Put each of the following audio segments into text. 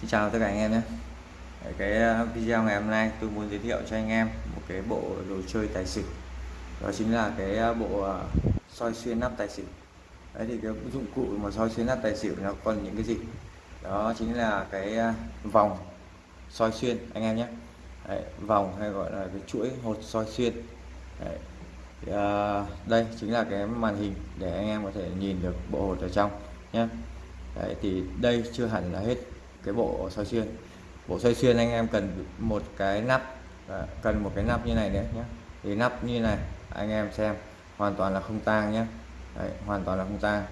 Xin chào tất cả anh em nhé. Cái ờ, video ngày hôm nay tôi muốn giới thiệu cho anh em một cái bộ đồ chơi tài xỉu. Đó chính là cái ờ, bộ ờ, soi xuyên nắp tài xỉu. Đấy thì cái dụng cụ mà soi xuyên nắp tài xỉu nó còn những cái gì? Đó chính là cái vòng soi xuyên anh em nhé. Đấy, vòng hay gọi là cái chuỗi hột soi xuyên. Đấy. Thì, uh, đây chính là cái màn hình để anh em có thể nhìn được bộ hột ở trong nhé. Đấy, thì đây chưa hẳn là hết cái bộ soi xuyên. Bộ soi xuyên anh em cần một cái nắp à, cần một cái nắp như này nữa nhé thì nắp như này anh em xem hoàn toàn là không tang nhé Đấy, hoàn toàn là không tang.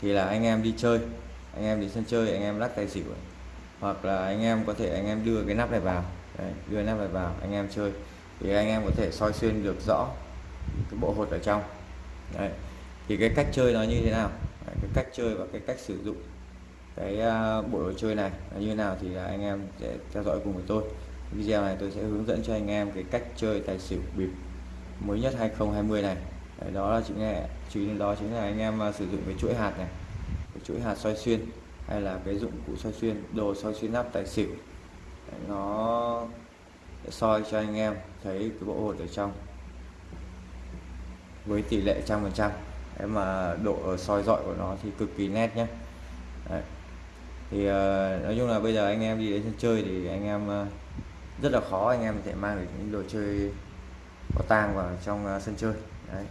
Thì là anh em đi chơi anh em đi sân chơi anh em lắc tài xỉu hoặc là anh em có thể anh em đưa cái nắp này vào. Đấy, đưa nắp này vào anh em chơi. Thì anh em có thể soi xuyên được rõ cái bộ hột ở trong. Đấy. thì cái cách chơi nó như thế nào? Đấy, cái cách chơi và cái cách sử dụng cái à, bộ đồ chơi này là như nào thì à, anh em sẽ theo dõi cùng với tôi. Video này tôi sẽ hướng dẫn cho anh em cái cách chơi tài xỉu bịp mới nhất 2020 này. Đấy, đó là chính là chính đó chính là anh em à, sử dụng cái chuỗi hạt này. Cái chuỗi hạt soi xuyên hay là cái dụng cụ soi xuyên đồ soi xuyên nắp tài xỉu. Đấy, nó sẽ soi cho anh em thấy cái bộ hột ở trong với tỷ lệ trăm phần trăm. Em mà độ soi dọi của nó thì cực kỳ nét nhé Đấy thì uh, nói chung là bây giờ anh em đi đến sân chơi thì anh em uh, rất là khó anh em thể mang được những đồ chơi có tang vào trong uh, sân chơi Đấy.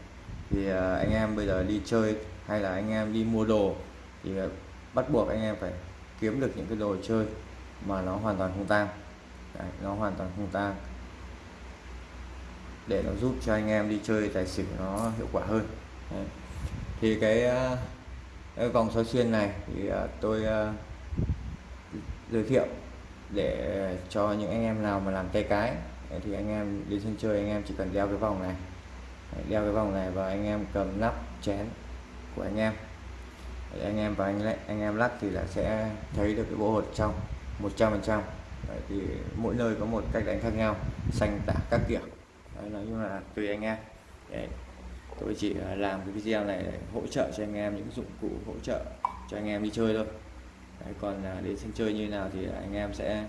thì uh, anh em bây giờ đi chơi hay là anh em đi mua đồ thì uh, bắt buộc anh em phải kiếm được những cái đồ chơi mà nó hoàn toàn không tang Đấy, nó hoàn toàn không tang để nó giúp cho anh em đi chơi tài xỉu nó hiệu quả hơn Đấy. thì cái, uh, cái vòng soi xuyên này thì uh, tôi uh, giới thiệu để cho những anh em nào mà làm tay cái thì anh em đi sân chơi anh em chỉ cần đeo cái vòng này. Đeo cái vòng này và anh em cầm nắp chén của anh em. Để anh em và anh anh em lắc thì là sẽ thấy được cái bộ hột trong 100 phần trăm. Thì mỗi nơi có một cách đánh khác nhau xanh tả các kiểu. Đấy, nói chung là tùy anh em. Đấy. tôi chỉ làm cái video này để hỗ trợ cho anh em những dụng cụ hỗ trợ cho anh em đi chơi thôi. Đấy, còn à, đến sân chơi như nào thì anh em sẽ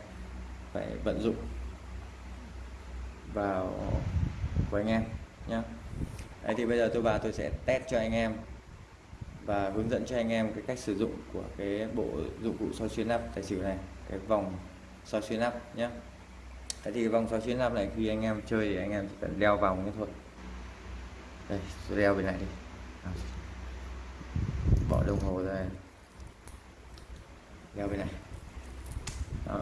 phải vận dụng vào của anh em nhé Đấy, thì bây giờ tôi vào tôi sẽ test cho anh em và hướng dẫn cho anh em cái cách sử dụng của cái bộ dụng cụ soi xuyên lắp tài xỉu này cái vòng soi xuyên lắp nhé Đấy, thì cái vòng soi xuyên lắp này khi anh em chơi thì anh em chỉ cần đeo vòng như thôi. Đây tôi đeo bên này đi. Bỏ đồng hồ ra đeo bên này. Đó.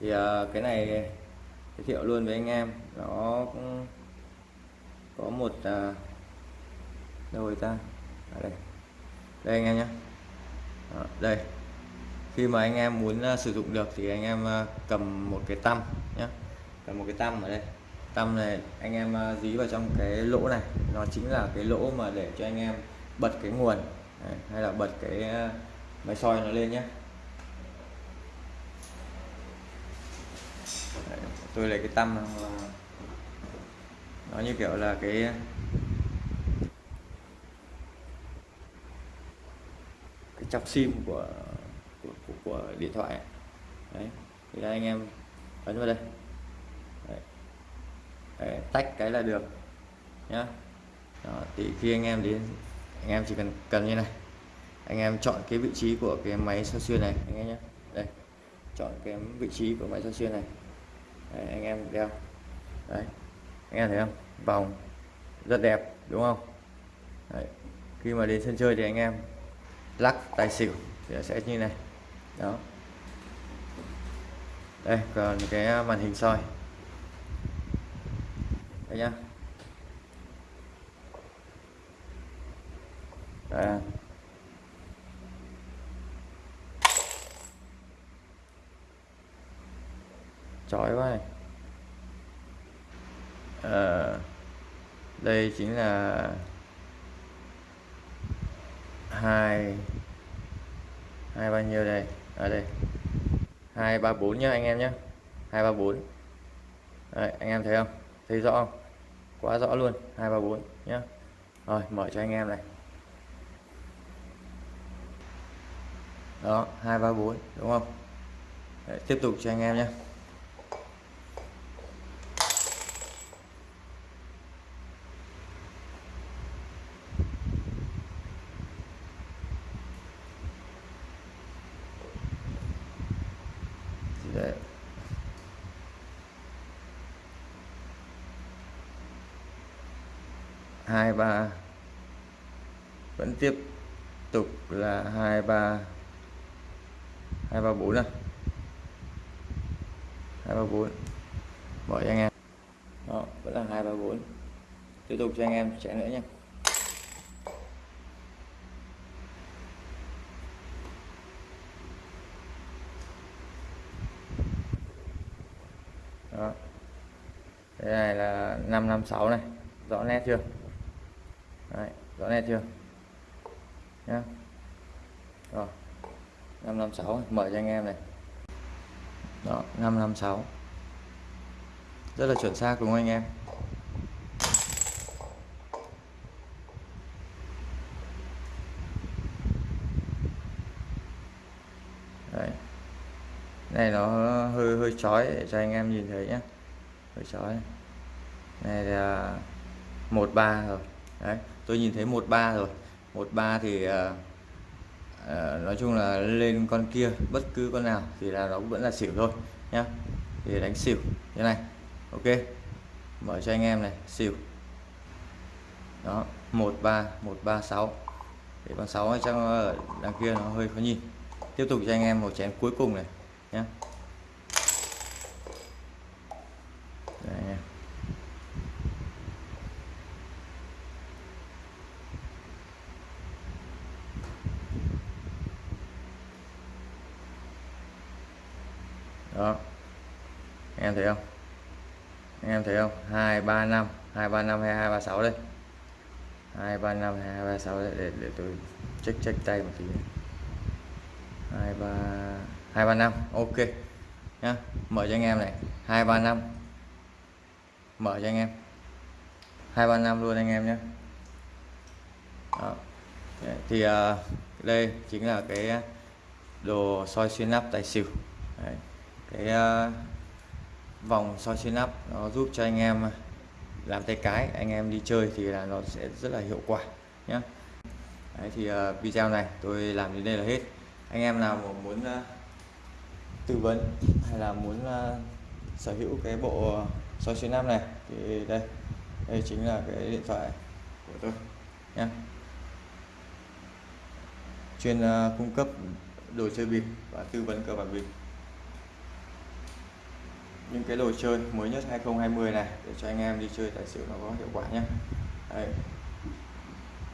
thì uh, cái này giới thiệu luôn với anh em. Nó cũng có một uh, đâu rồi ta? Ở đây. Đây anh em nhé đó, đây. Khi mà anh em muốn uh, sử dụng được thì anh em uh, cầm một cái tăm nhé cầm một cái tăm ở đây. Tăm này anh em uh, dí vào trong cái lỗ này. Nó chính là cái lỗ mà để cho anh em bật cái nguồn. Đấy, hay là bật cái uh, máy soi nó lên nhé tôi lấy cái tâm nó như kiểu là cái cái chọc sim của của, của, của điện thoại đấy thì đây anh em ấn vào đây. Đấy. Đấy, tách cái là được nhá. Đó, thì khi anh em đến anh em chỉ cần cần như này. Anh em chọn cái vị trí của cái máy soi xuyên này anh em nhé đây chọn cái vị trí của máy soi xuyên này. Đấy, anh em đeo đấy anh em thấy không? Vòng rất đẹp đúng không? Đấy. khi mà đến sân chơi thì anh em lắc tài xỉu thì sẽ như này. Đó. Đây còn cái à, màn hình soi. Đây nhá. Đây chói quá. Này à, đây chính là hai hai bao nhiêu đây? Ở đây. Hai ba bốn nhá anh em nhé hai ba bốn. Anh em thấy không? Thấy rõ không? Quá rõ luôn. Hai ba bốn nhá. Rồi mở cho anh em này. Đó hai ba bốn đúng không? Đấy, tiếp tục cho anh em nhé Đấy hai ba. Vẫn tiếp tục là hai ba. Hai ba bốn này hai ba bốn. Bỏ cho anh em. Đó, vẫn là hai ba bốn. Tiếp tục cho anh em chạy nữa nha đó. Cái này là 556 này. Rõ nét chưa? Đấy, rõ nét chưa? Nhá. Rồi. 556 mở cho anh em này. Đó 556 rất là chuẩn xác đúng không anh em? Đấy. này nó hơi hơi chói để cho anh em nhìn thấy nhé hơi chói. Này là một ba rồi. Đấy tôi nhìn thấy một ba rồi. Một ba thì à, à, nói chung là lên con kia bất cứ con nào thì là nó vẫn là xỉu thôi nhá. Thì đánh xỉu thế này ok. Mở cho anh em này xỉu. Đó một ba một ba sáu. Để con sáu chắc ở đằng kia nó hơi khó nhìn. Tiếp tục cho anh em một chén cuối cùng này nhé Đây đó. Anh em thấy không? Anh em thấy không? Hai ba năm. Hai ba năm hay hai ba sáu đây? Hai ba năm hai ba sáu để để tôi check check tay một tí hai ba hai ba năm. Ok. Nhá. Mở cho anh em này. Hai ba năm. Mở cho anh em. Hai ba năm luôn anh em nhé. Đó. thì uh, đây chính là cái đồ soi xuyên nắp tài xỉu. Đấy cái uh, vòng soi trên nắp nó giúp cho anh em ờ, làm tay cái anh em đi chơi thì là nó sẽ rất là hiệu quả nhé Đấy, thì uh, video này tôi làm đến đây là hết. Anh em nào mà muốn uh, tư vấn hay là muốn uh, sở hữu cái bộ soi trên nắp này thì đây đây chính là cái điện thoại của tôi nhé chuyên uh, cung cấp đồ chơi bịp và tư vấn cờ bạc bịp những cái đồ chơi mới nhất 2020 này để cho anh em đi chơi tài xỉu nó có hiệu quả nhé. Đấy.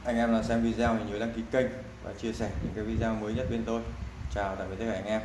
anh em nào xem video thì nhớ đăng ký kênh và chia sẻ những cái video mới nhất bên tôi. Chào tạm biệt tất cả anh em.